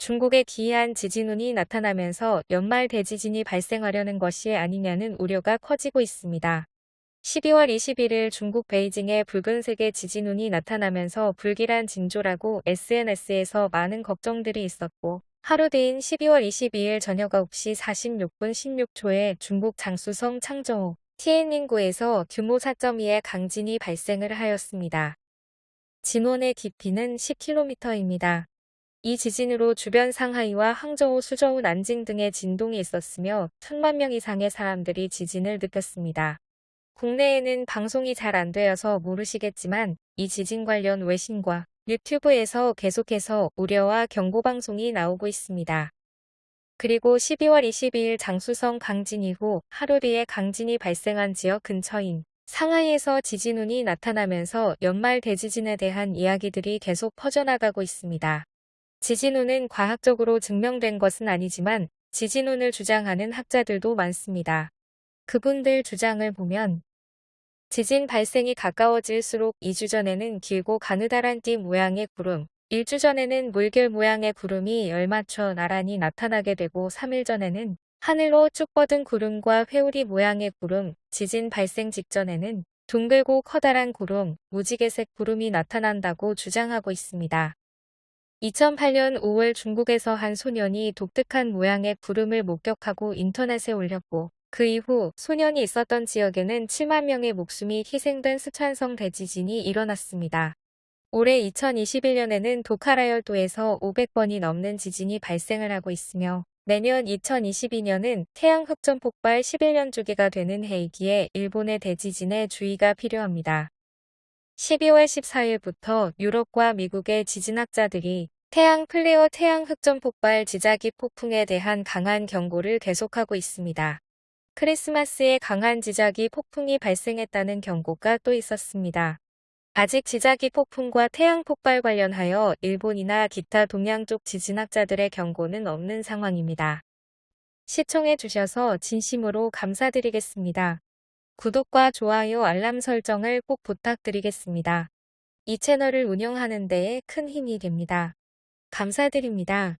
중국에 기이한 지진운이 나타나면서 연말 대지진이 발생하려는 것이 아니냐는 우려가 커지고 있습니다. 12월 21일 중국 베이징에 붉은색의 지진운이 나타나면서 불길한 징조라고 SNS에서 많은 걱정들이 있었고 하루 뒤인 12월 22일 저녁 9시 46분 16초에 중국 장수성 창저우 티엔닝구에서 규모 4.2의 강진이 발생을 하였습니다. 진원의 깊이는 10km입니다. 이 지진으로 주변 상하이와 항저우, 수저우, 난징 등의 진동이 있었으며 천만 명 이상의 사람들이 지진을 느꼈습니다. 국내에는 방송이 잘 안 되어서 모르시겠지만 이 지진 관련 외신과 유튜브에서 계속해서 우려와 경고 방송이 나오고 있습니다. 그리고 12월 22일 장수성 강진 이후 하루 뒤에 강진이 발생한 지역 근처인 상하이에서 지진운이 나타나면서 연말 대지진에 대한 이야기들이 계속 퍼져나가고 있습니다. 지진운은 과학적으로 증명된 것은 아니지만 지진운을 주장하는 학자들도 많습니다. 그분들 주장을 보면 지진 발생이 가까워질수록 2주 전에는 길고 가느다란 띠 모양의 구름, 1주 전에는 물결 모양의 구름이 열맞춰 나란히 나타나게 되고 3일 전에는 하늘로 쭉 뻗은 구름과 회오리 모양의 구름, 지진 발생 직전에는 둥글고 커다란 구름, 무지개색 구름이 나타난다고 주장하고 있습니다. 2008년 5월 중국에서 한 소년이 독특한 모양의 구름을 목격하고 인터넷에 올렸고 그 이후 소년이 있었던 지역에는 7만 명의 목숨이 희생된 스촨성 대지진이 일어났습니다. 올해 2021년에는 도카라열도에서 500번이 넘는 지진이 발생을 하고 있으며 내년 2022년은 태양 흑점 폭발 11년 주기가 되는 해이기에 일본의 대지진에 주의가 필요합니다. 12월 14일부터 유럽과 미국의 지진학자들이 태양 플레어 태양 흑점 폭발 지자기 폭풍에 대한 강한 경고를 계속하고 있습니다. 크리스마스에 강한 지자기 폭풍이 발생했다는 경고가 또 있었습니다. 아직 지자기 폭풍과 태양 폭발 관련하여 일본이나 기타 동양 쪽 지진학자들의 경고는 없는 상황입니다. 시청해 주셔서 진심으로 감사드리겠습니다. 구독과 좋아요 알람 설정을 꼭 부탁드리겠습니다. 이 채널을 운영하는 데에 큰 힘이 됩니다. 감사드립니다.